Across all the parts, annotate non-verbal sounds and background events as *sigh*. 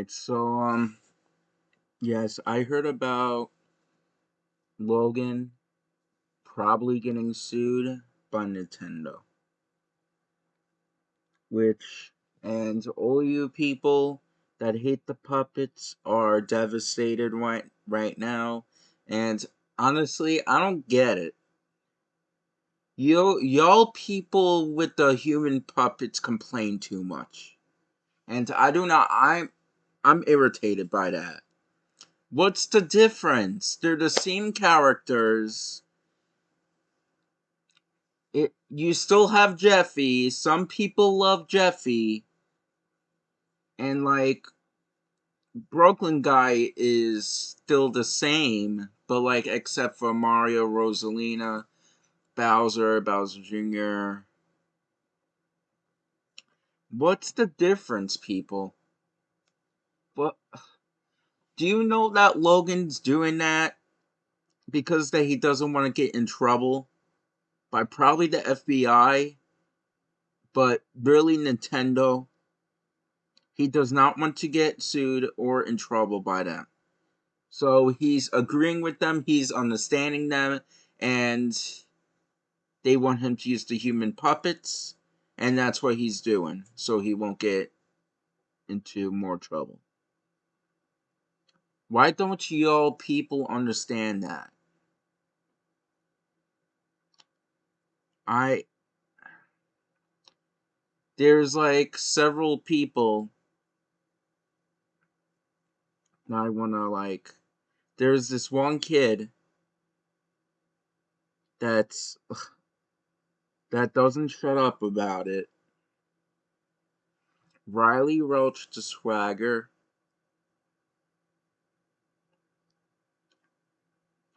Alright, so, um, yes, I heard about Logan probably getting sued by Nintendo. Which, and all you people that hate the puppets are devastated right, right now. And honestly, I don't get it. You, y'all people with the human puppets complain too much. And I do not, I'm, I'm irritated by that. What's the difference? They're the same characters. It you still have Jeffy. Some people love Jeffy. And like Brooklyn guy is still the same, but like except for Mario, Rosalina, Bowser, Bowser Jr. What's the difference, people? Do you know that Logan's doing that because that he doesn't want to get in trouble by probably the FBI, but really Nintendo. He does not want to get sued or in trouble by them. So he's agreeing with them, he's understanding them, and they want him to use the human puppets, and that's what he's doing, so he won't get into more trouble. Why don't y'all people understand that? I there's like several people I wanna like there's this one kid that's that doesn't shut up about it. Riley Roach the swagger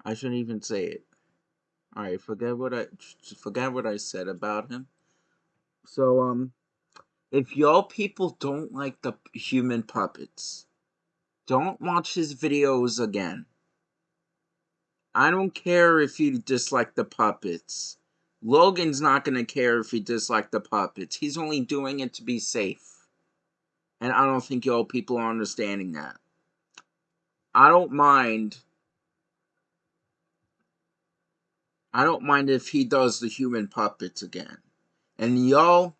I shouldn't even say it. Alright, forget what I forget what I said about him. So um if y'all people don't like the human puppets, don't watch his videos again. I don't care if you dislike the puppets. Logan's not gonna care if you dislike the puppets. He's only doing it to be safe. And I don't think y'all people are understanding that. I don't mind I don't mind if he does the human puppets again. And y'all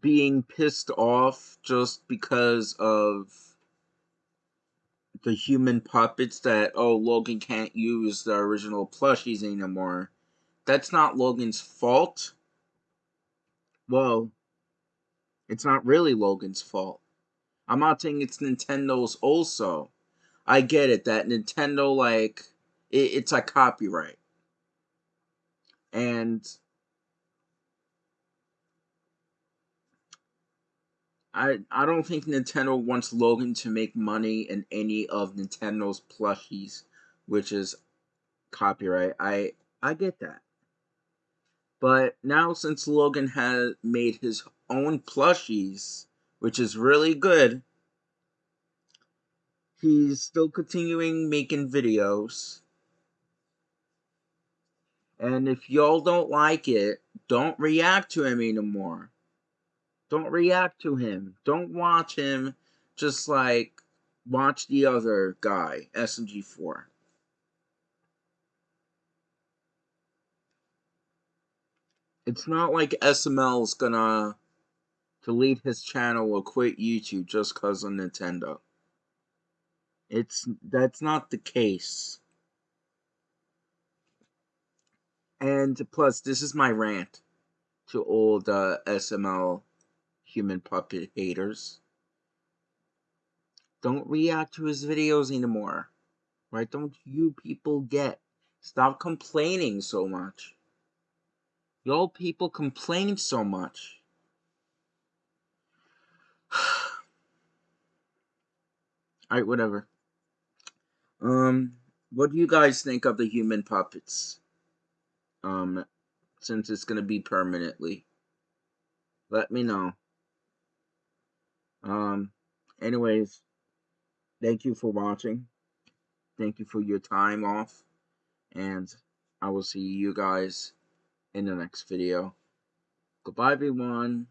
being pissed off just because of the human puppets that, oh, Logan can't use the original plushies anymore. That's not Logan's fault. Well, it's not really Logan's fault. I'm not saying it's Nintendo's also. I get it that Nintendo, like, it, it's like copyright. And I I don't think Nintendo wants Logan to make money in any of Nintendo's plushies, which is copyright. I I get that. But now since Logan has made his own plushies, which is really good, he's still continuing making videos. And if y'all don't like it, don't react to him anymore. Don't react to him. Don't watch him just like watch the other guy, SMG4. It's not like SML is gonna delete his channel or quit YouTube just cause of Nintendo. It's that's not the case. And plus, this is my rant to all the SML human puppet haters. Don't react to his videos anymore. Right? Don't you people get? Stop complaining so much. Y'all people complain so much. *sighs* Alright, whatever. Um, what do you guys think of the human puppets? Um, since it's going to be permanently. Let me know. Um, anyways, thank you for watching. Thank you for your time off. And I will see you guys in the next video. Goodbye, everyone.